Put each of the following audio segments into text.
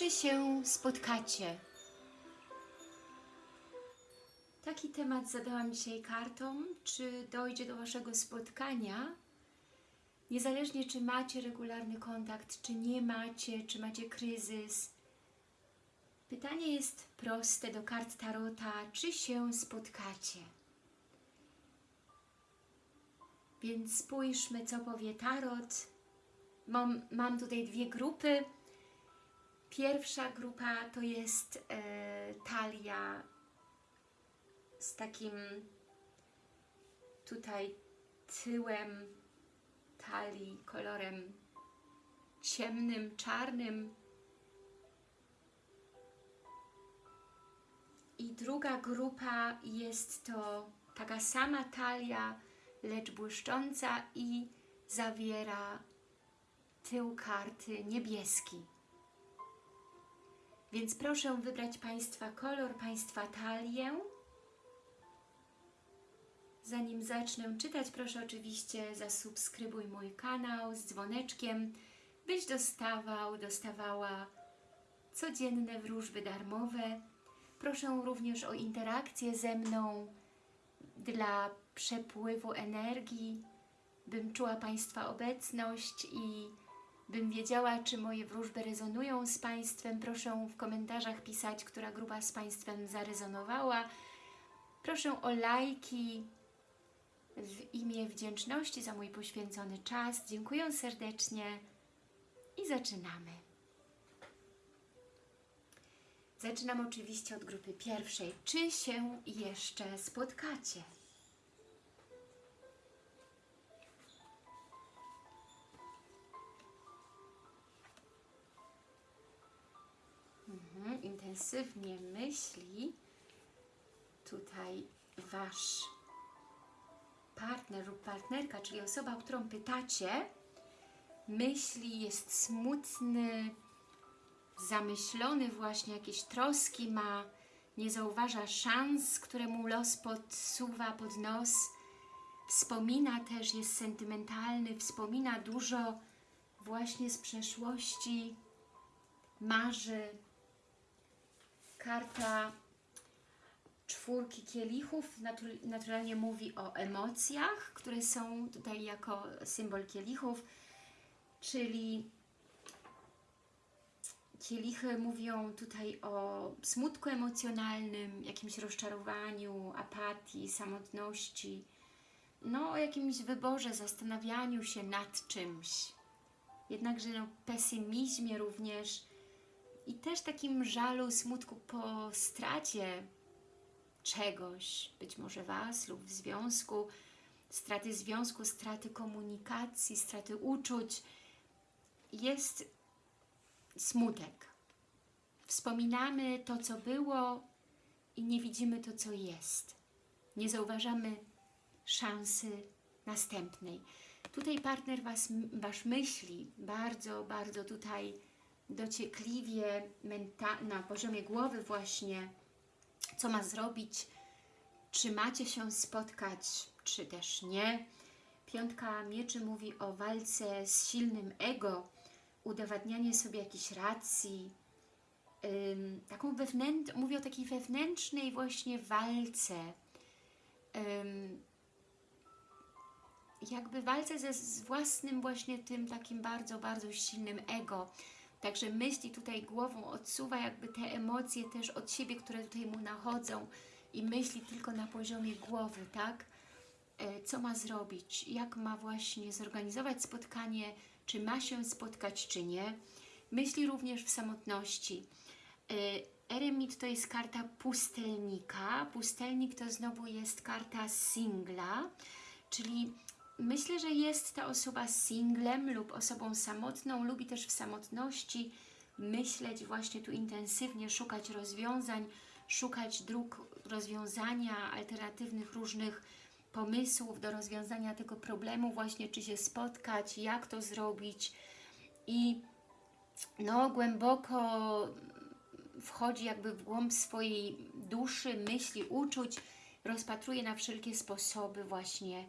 czy się spotkacie? Taki temat zadałam dzisiaj kartom. Czy dojdzie do Waszego spotkania? Niezależnie czy macie regularny kontakt, czy nie macie, czy macie kryzys. Pytanie jest proste do kart Tarota. Czy się spotkacie? Więc spójrzmy, co powie Tarot. Mam, mam tutaj dwie grupy. Pierwsza grupa to jest e, talia z takim tutaj tyłem talii kolorem ciemnym, czarnym. I druga grupa jest to taka sama talia, lecz błyszcząca i zawiera tył karty niebieski. Więc proszę wybrać Państwa kolor, Państwa talię. Zanim zacznę czytać, proszę oczywiście zasubskrybuj mój kanał z dzwoneczkiem, byś dostawał, dostawała codzienne wróżby darmowe. Proszę również o interakcję ze mną dla przepływu energii, bym czuła Państwa obecność i bym wiedziała, czy moje wróżby rezonują z Państwem. Proszę w komentarzach pisać, która grupa z Państwem zarezonowała. Proszę o lajki w imię wdzięczności za mój poświęcony czas. Dziękuję serdecznie i zaczynamy. Zaczynam oczywiście od grupy pierwszej. Czy się jeszcze spotkacie? Intensywnie myśli tutaj Wasz partner lub partnerka, czyli osoba, o którą pytacie, myśli, jest smutny, zamyślony właśnie, jakieś troski ma, nie zauważa szans, które mu los podsuwa pod nos, wspomina też, jest sentymentalny, wspomina dużo właśnie z przeszłości, marzy. Karta czwórki kielichów naturalnie mówi o emocjach, które są tutaj jako symbol kielichów, czyli kielichy mówią tutaj o smutku emocjonalnym, jakimś rozczarowaniu, apatii, samotności, no o jakimś wyborze, zastanawianiu się nad czymś. Jednakże no, pesymizmie również i też takim żalu, smutku po stracie czegoś, być może Was lub w związku, straty związku, straty komunikacji, straty uczuć, jest smutek. Wspominamy to, co było i nie widzimy to, co jest. Nie zauważamy szansy następnej. Tutaj partner was, Wasz myśli bardzo, bardzo tutaj dociekliwie na poziomie głowy właśnie co ma zrobić, czy macie się spotkać, czy też nie. Piątka mieczy mówi o walce z silnym ego, udowadnianie sobie jakiejś racji, ym, taką wewnętrzną, mówię o takiej wewnętrznej właśnie walce, ym, jakby walce ze z własnym właśnie tym takim bardzo, bardzo silnym ego, Także myśli tutaj głową odsuwa jakby te emocje też od siebie, które tutaj mu nachodzą i myśli tylko na poziomie głowy, tak? E, co ma zrobić, jak ma właśnie zorganizować spotkanie, czy ma się spotkać, czy nie. Myśli również w samotności. E, Eremit to jest karta pustelnika. Pustelnik to znowu jest karta singla, czyli Myślę, że jest ta osoba singlem lub osobą samotną, lubi też w samotności myśleć właśnie tu intensywnie, szukać rozwiązań, szukać dróg rozwiązania, alternatywnych różnych pomysłów do rozwiązania tego problemu, właśnie czy się spotkać, jak to zrobić. I no głęboko wchodzi jakby w głąb swojej duszy, myśli, uczuć, rozpatruje na wszelkie sposoby właśnie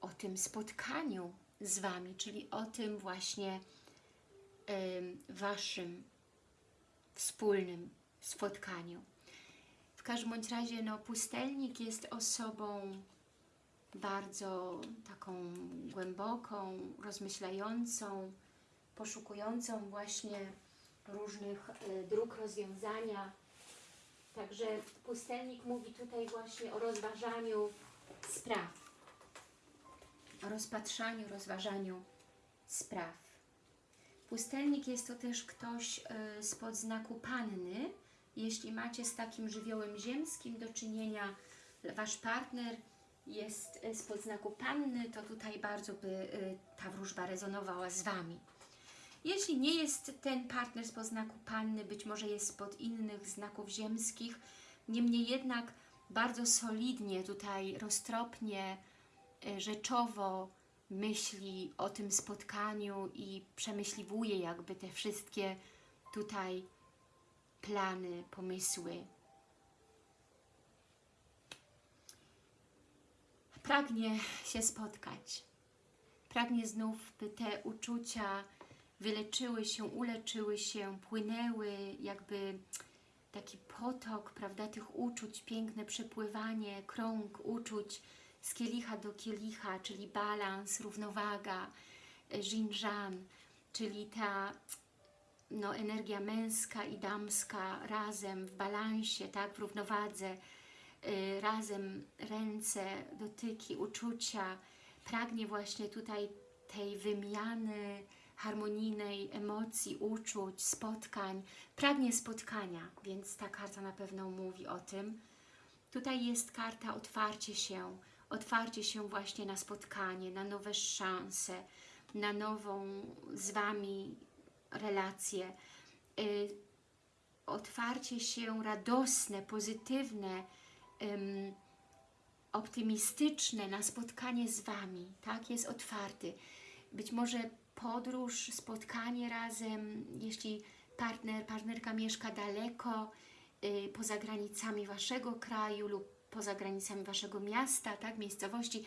o tym spotkaniu z Wami, czyli o tym właśnie Waszym wspólnym spotkaniu. W każdym bądź razie no, pustelnik jest osobą bardzo taką głęboką, rozmyślającą, poszukującą właśnie różnych e, dróg rozwiązania. Także pustelnik mówi tutaj właśnie o rozważaniu spraw, o rozpatrzaniu, rozważaniu spraw. Pustelnik jest to też ktoś e, spod znaku panny. Jeśli macie z takim żywiołem ziemskim do czynienia, wasz partner jest e, spod znaku panny, to tutaj bardzo by e, ta wróżba rezonowała z Wami. Jeśli nie jest ten partner spod znaku panny, być może jest spod innych znaków ziemskich, niemniej jednak bardzo solidnie tutaj, roztropnie, rzeczowo myśli o tym spotkaniu i przemyśliwuje jakby te wszystkie tutaj plany, pomysły. Pragnie się spotkać. Pragnie znów, by te uczucia wyleczyły się, uleczyły się, płynęły, jakby taki potok, prawda, tych uczuć, piękne przepływanie, krąg uczuć z kielicha do kielicha, czyli balans, równowaga, żinżan, czyli ta no, energia męska i damska razem w balansie, tak, w równowadze, y, razem ręce, dotyki, uczucia. Pragnie właśnie tutaj tej wymiany harmonijnej emocji, uczuć, spotkań. Pragnie spotkania, więc ta karta na pewno mówi o tym. Tutaj jest karta otwarcie się, otwarcie się właśnie na spotkanie, na nowe szanse, na nową z Wami relacje, y, otwarcie się radosne, pozytywne, ym, optymistyczne na spotkanie z Wami, tak? Jest otwarty. Być może podróż, spotkanie razem, jeśli partner, partnerka mieszka daleko, y, poza granicami Waszego kraju lub poza granicami Waszego miasta, tak, miejscowości,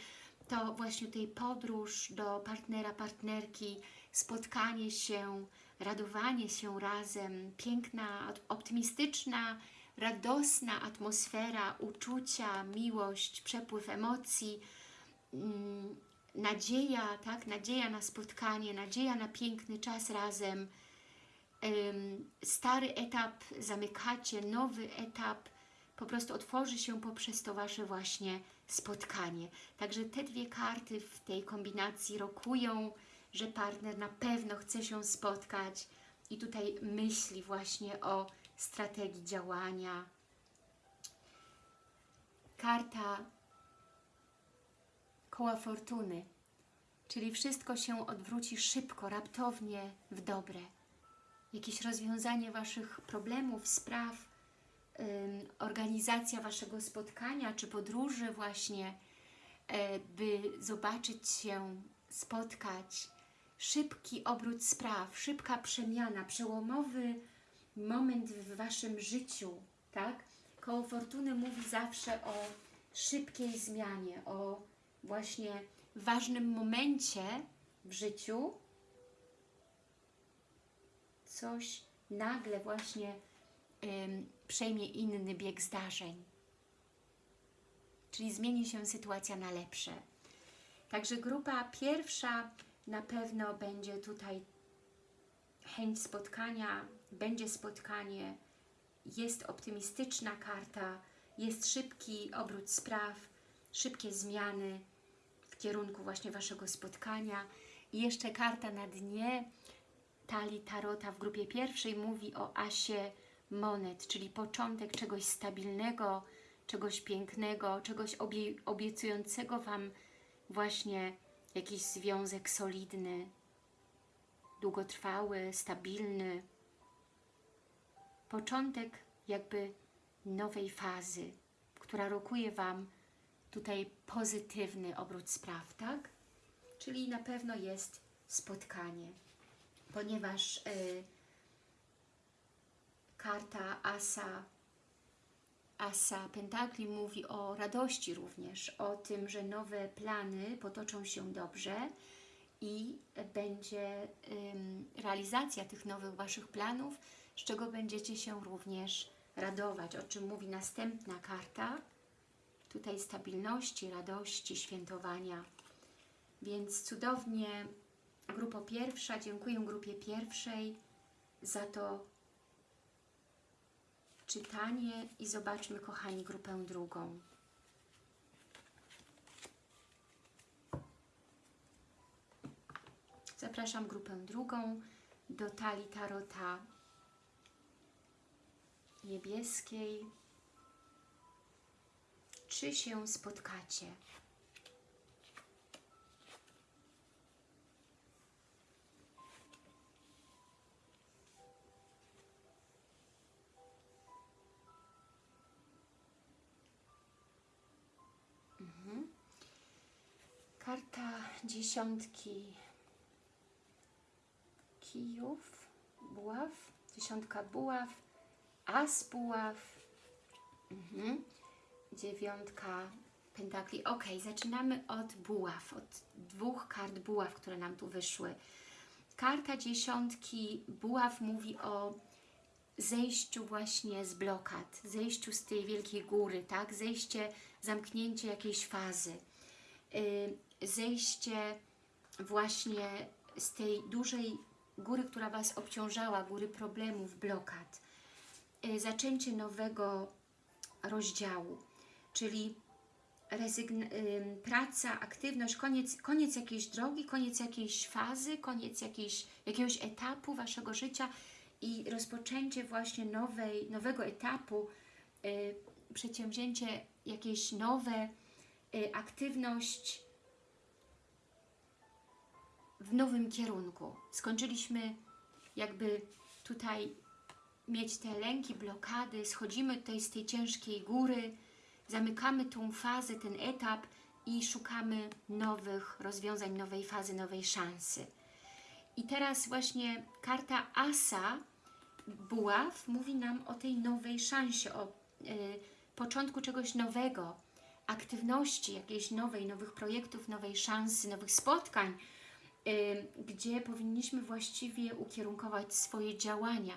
to właśnie tej podróż do partnera, partnerki, spotkanie się, radowanie się razem, piękna, optymistyczna, radosna atmosfera, uczucia, miłość, przepływ emocji, mm, nadzieja, tak, nadzieja na spotkanie, nadzieja na piękny czas razem, stary etap zamykacie, nowy etap po prostu otworzy się poprzez to Wasze właśnie spotkanie. Także te dwie karty w tej kombinacji rokują, że partner na pewno chce się spotkać i tutaj myśli właśnie o strategii działania. Karta koła fortuny, czyli wszystko się odwróci szybko, raptownie w dobre. Jakieś rozwiązanie Waszych problemów, spraw, organizacja Waszego spotkania czy podróży właśnie, e, by zobaczyć się, spotkać, szybki obrót spraw, szybka przemiana, przełomowy moment w Waszym życiu, tak? Koło Fortuny mówi zawsze o szybkiej zmianie, o właśnie ważnym momencie w życiu coś nagle właśnie przejmie inny bieg zdarzeń. Czyli zmieni się sytuacja na lepsze. Także grupa pierwsza na pewno będzie tutaj chęć spotkania, będzie spotkanie, jest optymistyczna karta, jest szybki obrót spraw, szybkie zmiany w kierunku właśnie Waszego spotkania. I jeszcze karta na dnie talii Tarota w grupie pierwszej mówi o asie monet, czyli początek czegoś stabilnego, czegoś pięknego, czegoś obie obiecującego Wam właśnie jakiś związek solidny, długotrwały, stabilny. Początek jakby nowej fazy, która rokuje Wam tutaj pozytywny obrót spraw, tak? Czyli na pewno jest spotkanie, ponieważ y, karta Asa, Asa Pentakli mówi o radości również, o tym, że nowe plany potoczą się dobrze i będzie realizacja tych nowych Waszych planów z czego będziecie się również radować, o czym mówi następna karta. Tutaj stabilności, radości, świętowania. Więc cudownie, grupo pierwsza, dziękuję grupie pierwszej za to czytanie i zobaczmy, kochani, grupę drugą. Zapraszam grupę drugą do talii tarota niebieskiej. Czy się spotkacie? Dziesiątki kijów, buław, dziesiątka buław, as buław, mhm. dziewiątka pentakli. Ok, zaczynamy od buław, od dwóch kart buław, które nam tu wyszły. Karta dziesiątki buław mówi o zejściu właśnie z blokad, zejściu z tej wielkiej góry, tak? Zejście, zamknięcie jakiejś fazy, yy, zejście właśnie z tej dużej góry, która Was obciążała, góry problemów, blokad, yy, zaczęcie nowego rozdziału, czyli yy, praca, aktywność, koniec, koniec jakiejś drogi, koniec jakiejś fazy, koniec jakiejś, jakiegoś etapu Waszego życia, i rozpoczęcie właśnie nowej, nowego etapu, y, przedsięwzięcie jakieś nowe, y, aktywność w nowym kierunku. Skończyliśmy jakby tutaj mieć te lęki, blokady, schodzimy tutaj z tej ciężkiej góry, zamykamy tą fazę, ten etap i szukamy nowych rozwiązań, nowej fazy, nowej szansy. I teraz właśnie karta Asa buław mówi nam o tej nowej szansie, o y, początku czegoś nowego, aktywności jakiejś nowej, nowych projektów, nowej szansy, nowych spotkań, gdzie powinniśmy właściwie ukierunkować swoje działania.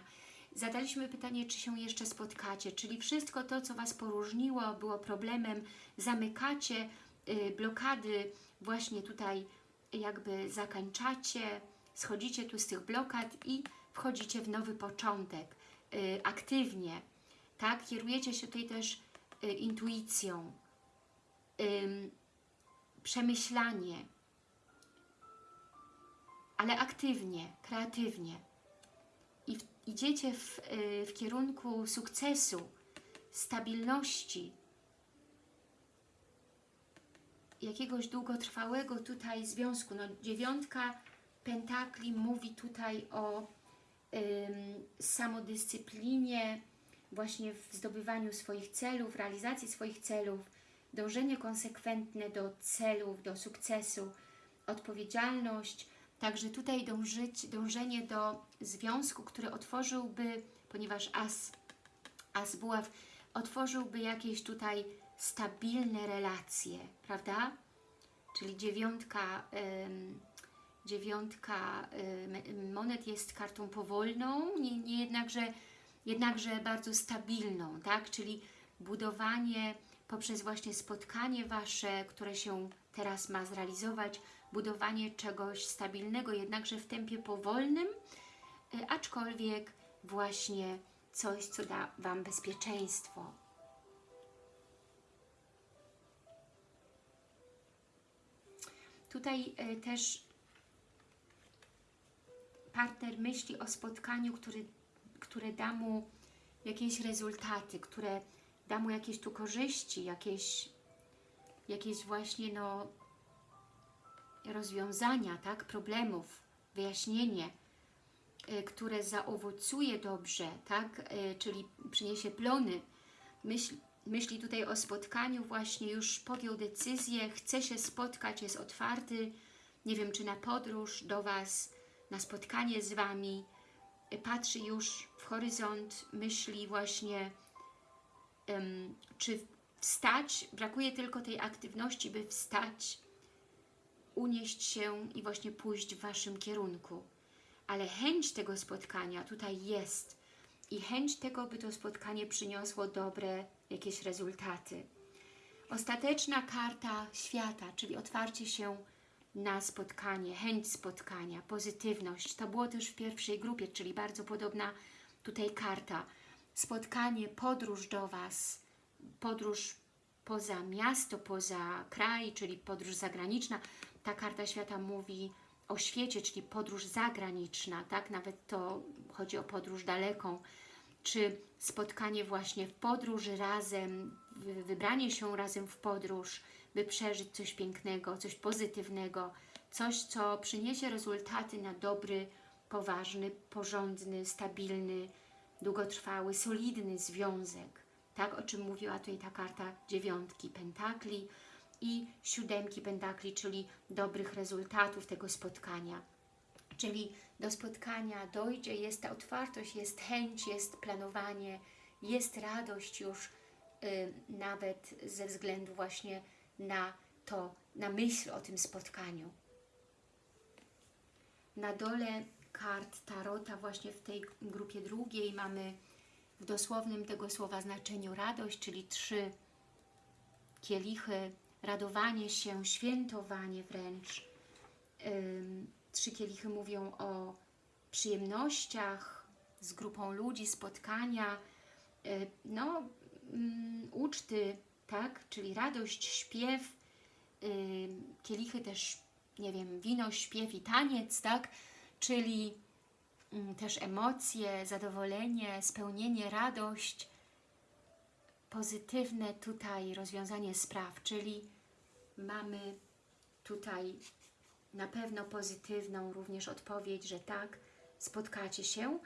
Zadaliśmy pytanie, czy się jeszcze spotkacie, czyli wszystko to, co Was poróżniło, było problemem, zamykacie, y, blokady właśnie tutaj jakby zakańczacie, schodzicie tu z tych blokad i wchodzicie w nowy początek, y, aktywnie, tak? Kierujecie się tutaj też y, intuicją, y, przemyślanie, ale aktywnie, kreatywnie. I w, idziecie w, y, w kierunku sukcesu, stabilności, jakiegoś długotrwałego tutaj związku. No, dziewiątka pentakli mówi tutaj o samodyscyplinie, właśnie w zdobywaniu swoich celów, realizacji swoich celów, dążenie konsekwentne do celów, do sukcesu, odpowiedzialność, także tutaj dążyć, dążenie do związku, który otworzyłby, ponieważ as, as buław, otworzyłby jakieś tutaj stabilne relacje, prawda? Czyli dziewiątka... Ym, dziewiątka y, monet jest kartą powolną, nie, nie jednakże, jednakże bardzo stabilną, tak? czyli budowanie poprzez właśnie spotkanie Wasze, które się teraz ma zrealizować, budowanie czegoś stabilnego, jednakże w tempie powolnym, y, aczkolwiek właśnie coś, co da Wam bezpieczeństwo. Tutaj y, też partner myśli o spotkaniu, który, które da mu jakieś rezultaty, które da mu jakieś tu korzyści, jakieś, jakieś właśnie no, rozwiązania, tak, problemów, wyjaśnienie, y, które zaowocuje dobrze, tak, y, czyli przyniesie plony. Myśl, myśli tutaj o spotkaniu, właśnie już podjął decyzję, chce się spotkać, jest otwarty, nie wiem, czy na podróż do Was, na spotkanie z Wami, patrzy już w horyzont, myśli właśnie, czy wstać, brakuje tylko tej aktywności, by wstać, unieść się i właśnie pójść w Waszym kierunku. Ale chęć tego spotkania tutaj jest. i chęć tego, by to spotkanie przyniosło dobre jakieś rezultaty. Ostateczna karta świata, czyli otwarcie się na spotkanie, chęć spotkania, pozytywność. To było też w pierwszej grupie, czyli bardzo podobna tutaj karta. Spotkanie, podróż do Was, podróż poza miasto, poza kraj, czyli podróż zagraniczna. Ta karta świata mówi o świecie, czyli podróż zagraniczna, tak? Nawet to chodzi o podróż daleką, czy spotkanie właśnie w podróży razem, wy- wybranie się razem w podróż, by przeżyć coś pięknego, coś pozytywnego, coś, co przyniesie rezultaty na dobry, poważny, porządny, stabilny, długotrwały, solidny związek. Tak, o czym mówiła tutaj ta karta dziewiątki pentakli i siódemki pentakli, czyli dobrych rezultatów tego spotkania. Czyli do spotkania dojdzie, jest ta otwartość, jest chęć, jest planowanie, jest radość już y, nawet ze względu właśnie na to, na myśl o tym spotkaniu. Na dole kart Tarota właśnie w tej grupie drugiej. Mamy w dosłownym tego słowa znaczeniu radość, czyli trzy kielichy, radowanie się, świętowanie wręcz. Trzy kielichy mówią o przyjemnościach z grupą ludzi, spotkania, y, no, mm, uczty, tak, czyli radość, śpiew, kielichy też, nie wiem, wino, śpiew i taniec, tak, czyli mm, też emocje, zadowolenie, spełnienie, radość, pozytywne tutaj rozwiązanie spraw, czyli mamy tutaj na pewno pozytywną również odpowiedź, że tak, spotkacie się.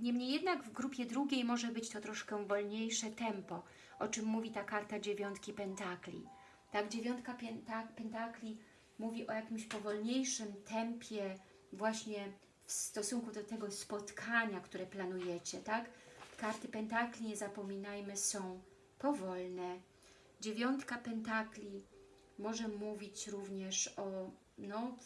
Niemniej jednak w grupie drugiej może być to troszkę wolniejsze tempo, o czym mówi ta karta dziewiątki pentakli. Tak, dziewiątka pentakli mówi o jakimś powolniejszym tempie właśnie w stosunku do tego spotkania, które planujecie, tak? Karty pentakli, nie zapominajmy, są powolne. Dziewiątka pentakli może mówić również o, no,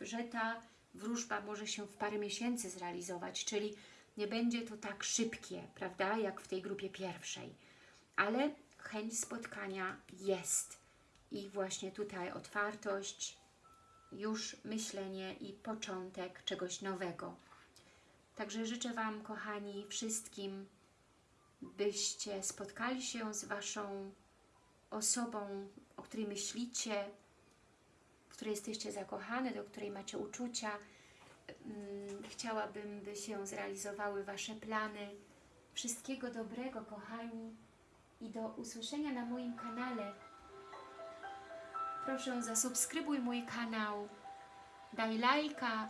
że ta wróżba może się w parę miesięcy zrealizować, czyli nie będzie to tak szybkie, prawda, jak w tej grupie pierwszej. Ale chęć spotkania jest. I właśnie tutaj otwartość, już myślenie i początek czegoś nowego. Także życzę Wam, kochani, wszystkim, byście spotkali się z Waszą osobą, o której myślicie, w której jesteście zakochane, do której macie uczucia. Mm, Chciałabym, by się zrealizowały Wasze plany. Wszystkiego dobrego, kochani, i do usłyszenia na moim kanale. Proszę zasubskrybuj mój kanał, daj lajka,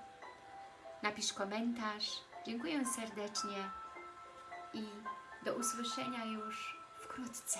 napisz komentarz. Dziękuję serdecznie i do usłyszenia już wkrótce.